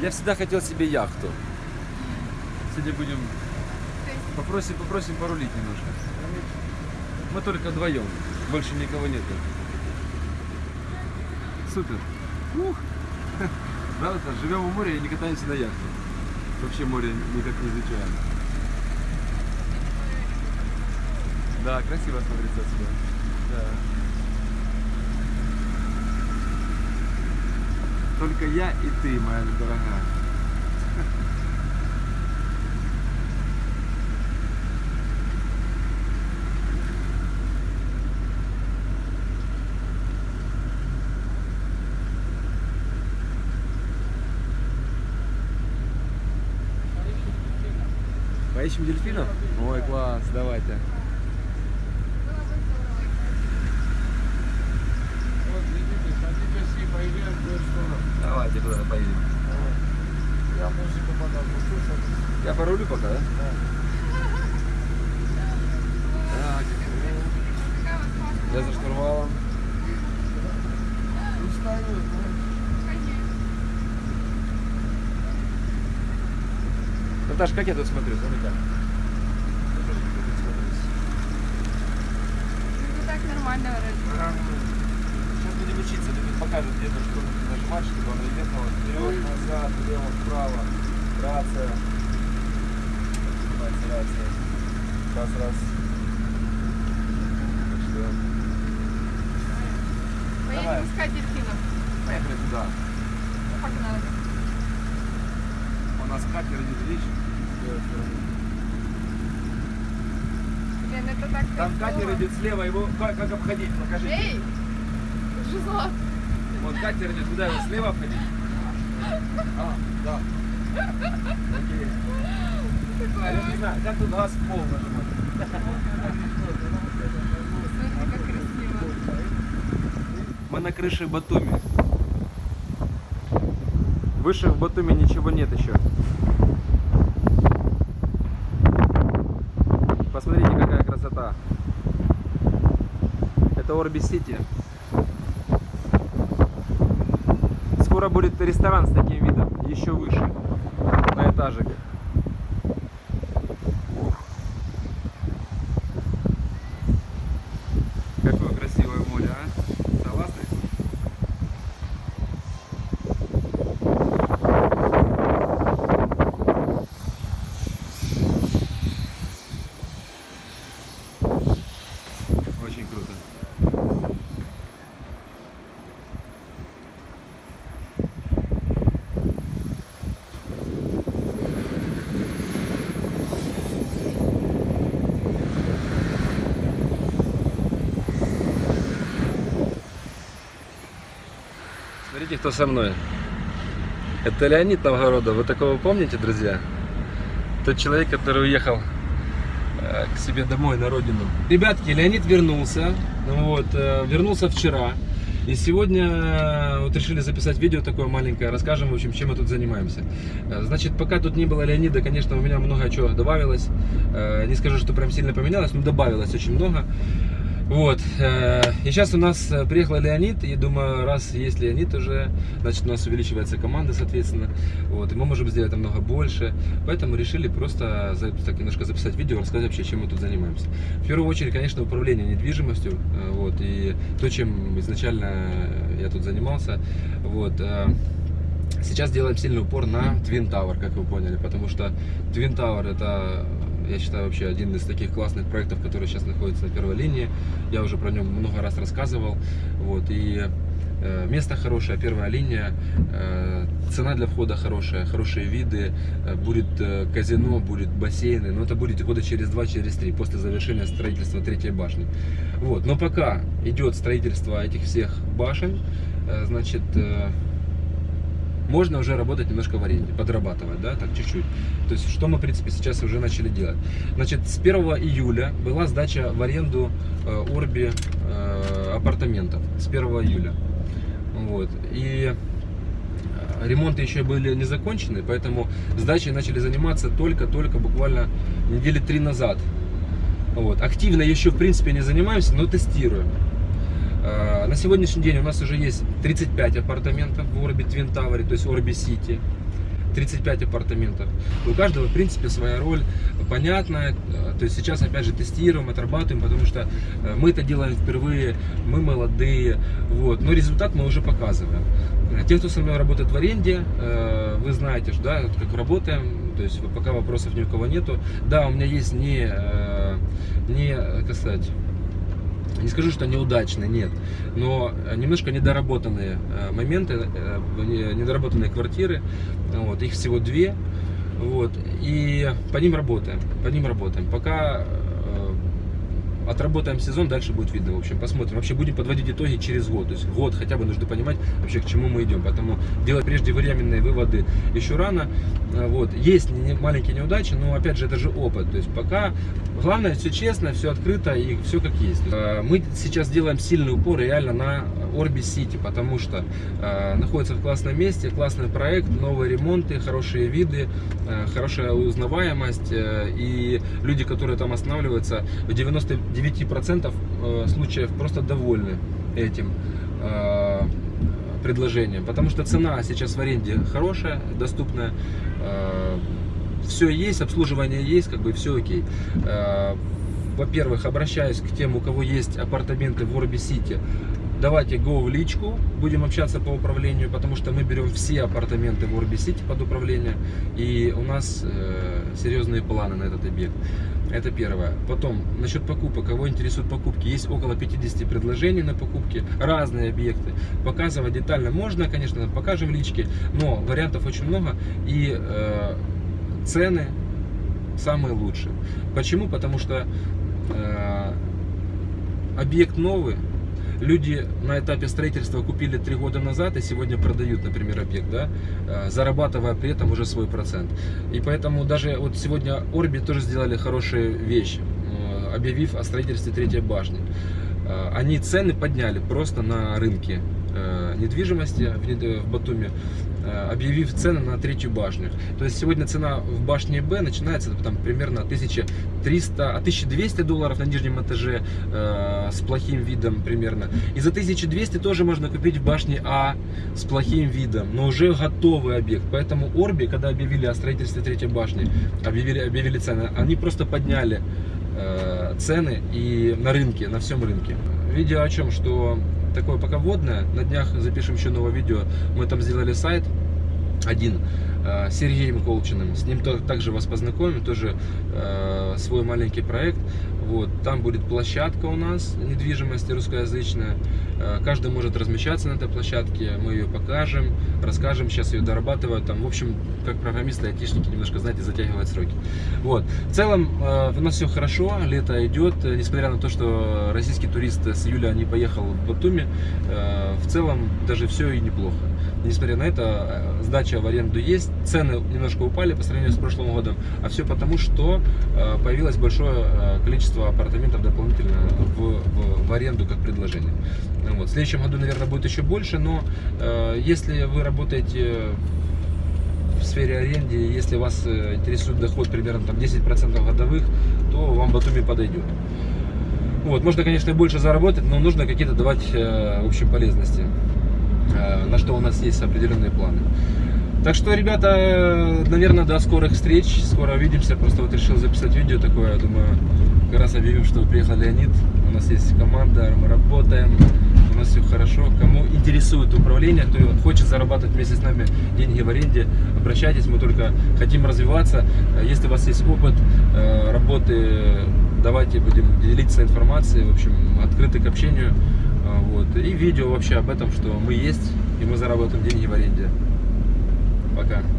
Я всегда хотел себе яхту. Сегодня будем... Попросим, попросим порулить немножко. Мы только вдвоем. Больше никого нету. Супер. Ух. Да, это, живем у моря и не катаемся на яхте. Вообще море никак не изучаем. Да, красиво смотрится отсюда. Да. Только я и ты, моя дорогая. Поищем дельфинов? Ой, класс, давайте. Вот видите, хотите все поедем Давайте туда поедем. Я музыку потом услышал. Я порулю пока, да? Так. Я за штурвалом. Устаю, Наташ, как я тут смотрю? Смотри как. Ну так нормально вроде. Сейчас будем учиться, тебе покажут, где то нажимать, чтобы оно ехало вперед, назад, влево, вправо. Рация. Снимается рация. Раз, раз. Что, Давай. Поедем искать дельфинов. поехали туда. Ну, погнали. У нас катер идет, видишь? Блин, это так Там катер идет слева, его как, как обходить? Покажи. Эй! Жизла. Вот катер идет, куда его слева обходить? А, да. Окей. А я не знаю, как тут газ пол. Мы на крыше Батуми. Выше в Батуми ничего нет еще. Посмотрите, какая красота. Это Орби Сити. Скоро будет ресторан с таким видом, еще выше, на этажик. Какое красивое море, а? Согласны? Очень круто. Смотрите, кто со мной. Это Леонид Новгородов. Вы такого помните, друзья? Тот человек, который уехал э, к себе домой на родину. Ребятки, Леонид вернулся. Вот, э, вернулся вчера. И сегодня э, вот решили записать видео такое маленькое, расскажем, в общем, чем мы тут занимаемся. Значит, пока тут не было Леонида, конечно, у меня много чего добавилось. Не скажу, что прям сильно поменялось, но добавилось очень много. Вот. э, И сейчас у нас э, приехал Леонид, и думаю, раз есть Леонид уже, значит у нас увеличивается команда, соответственно. Вот. И мы можем сделать намного больше. Поэтому решили просто так немножко записать видео, рассказать вообще, чем мы тут занимаемся. В первую очередь, конечно, управление недвижимостью. э, Вот. И то, чем изначально я тут занимался. Вот. Сейчас делаем сильный упор на Twin Tower, как вы поняли, потому что Twin Tower это, я считаю, вообще один из таких классных проектов, который сейчас находится на первой линии. Я уже про нем много раз рассказывал. Вот, и э, место хорошее, первая линия, э, цена для входа хорошая, хорошие виды, э, будет казино, будет бассейны, но это будет года через два, через три, после завершения строительства третьей башни. Вот, но пока идет строительство этих всех башен, значит, можно уже работать немножко в аренде, подрабатывать, да, так чуть-чуть. То есть, что мы, в принципе, сейчас уже начали делать. Значит, с 1 июля была сдача в аренду э, э, апартаментов. С 1 июля. Вот. И э, ремонты еще были не закончены, поэтому сдачей начали заниматься только-только буквально недели три назад. Вот. Активно еще, в принципе, не занимаемся, но тестируем. На сегодняшний день у нас уже есть 35 апартаментов в Орби Твин Тауэре, то есть Орби Сити. 35 апартаментов. У каждого, в принципе, своя роль понятная. Э, То есть сейчас, опять же, тестируем, отрабатываем, потому что э, мы это делаем впервые, мы молодые, вот. Но результат мы уже показываем. Э, Те, кто со мной работает в аренде, вы знаете, что, да, как работаем, то есть пока вопросов ни у кого нету. Да, у меня есть не, не, как сказать, не скажу, что неудачные, нет, но э, немножко недоработанные э, моменты, э, не- недоработанные квартиры, вот, их всего две, вот, и по ним работаем, по ним работаем. Пока отработаем сезон, дальше будет видно, в общем, посмотрим. Вообще будем подводить итоги через год, то есть год хотя бы нужно понимать вообще к чему мы идем, поэтому делать преждевременные выводы еще рано, Э, вот, есть маленькие неудачи, но опять же это же опыт, то есть пока главное все честно, все открыто и все как есть. Э, Мы сейчас делаем сильный упор реально на Орби Сити, потому что э, находится в классном месте, классный проект, новые ремонты, хорошие виды, хорошая узнаваемость э, и люди, которые там останавливаются, в 99% э, случаев просто довольны этим э, предложением, потому что цена сейчас в аренде хорошая, доступная, все есть, обслуживание есть, как бы все окей. Э, Во-первых, обращаюсь к тем, у кого есть апартаменты в Орби Сити, давайте go в личку, будем общаться по управлению, потому что мы берем все апартаменты в Орби Сити под управление, и у нас э, серьезные планы на этот объект. Это первое. Потом, насчет покупок, кого интересуют покупки, есть около 50 предложений на покупки, разные объекты. Показывать детально можно, конечно, покажем в личке, но вариантов очень много, и э, цены самые лучшие. Почему? Потому что э, объект новый, люди на этапе строительства купили три года назад и сегодня продают, например, объект, да, э, зарабатывая при этом уже свой процент. И поэтому даже вот сегодня Орби тоже сделали хорошие вещи, э, объявив о строительстве третьей башни. Э, Они цены подняли просто на рынке недвижимости в Батуми, объявив цены на третью башню. То есть сегодня цена в башне Б начинается там примерно 1300, а 1200 долларов на нижнем этаже э, с плохим видом примерно. И за 1200 тоже можно купить в башне А с плохим видом, но уже готовый объект. Поэтому Орби, когда объявили о строительстве третьей башни, объявили, объявили цены, они просто подняли э, цены и на рынке, на всем рынке. Видео о чем, что такое пока вводное, на днях запишем еще новое видео, мы там сделали сайт один Сергеем Колчиным, с ним также вас познакомим, тоже э, свой маленький проект, вот, там будет площадка у нас недвижимости русскоязычная, Э, каждый может размещаться на этой площадке, мы ее покажем, расскажем, сейчас ее дорабатывают, там, в общем, как программисты, айтишники, немножко, знаете, затягивают сроки. Вот. В целом, э, у нас все хорошо, лето идет, э, несмотря на то, что российский турист с июля не поехал в Батуми, э, в целом даже все и неплохо. Несмотря на это, э, сдача в аренду есть, цены немножко упали по сравнению с прошлым годом, а все потому, что э, появилось большое э, количество апартаментов дополнительно в, в- в аренду как предложение. Ну Вот. В следующем году, наверное, будет еще больше, но э, если вы работаете в сфере аренды, если вас интересует доход примерно там 10% годовых, то вам Батуми подойдет. Вот, можно, конечно, больше заработать, но нужно какие-то давать, э, в общем, полезности, на что у нас есть определенные планы. Так что, ребята, э, наверное, до скорых встреч, скоро увидимся. Просто вот решил записать видео такое, думаю, как раз объявим, что приехал Леонид. У нас есть команда, мы работаем, у нас все хорошо. Кому интересует управление, кто хочет зарабатывать вместе с нами деньги в аренде, обращайтесь, мы только хотим развиваться. Э, Если у вас есть опыт э, работы, давайте будем делиться информацией, в общем, открыты к общению. А, Вот. И видео вообще об этом, что мы есть, и мы заработаем деньги в аренде. Пока.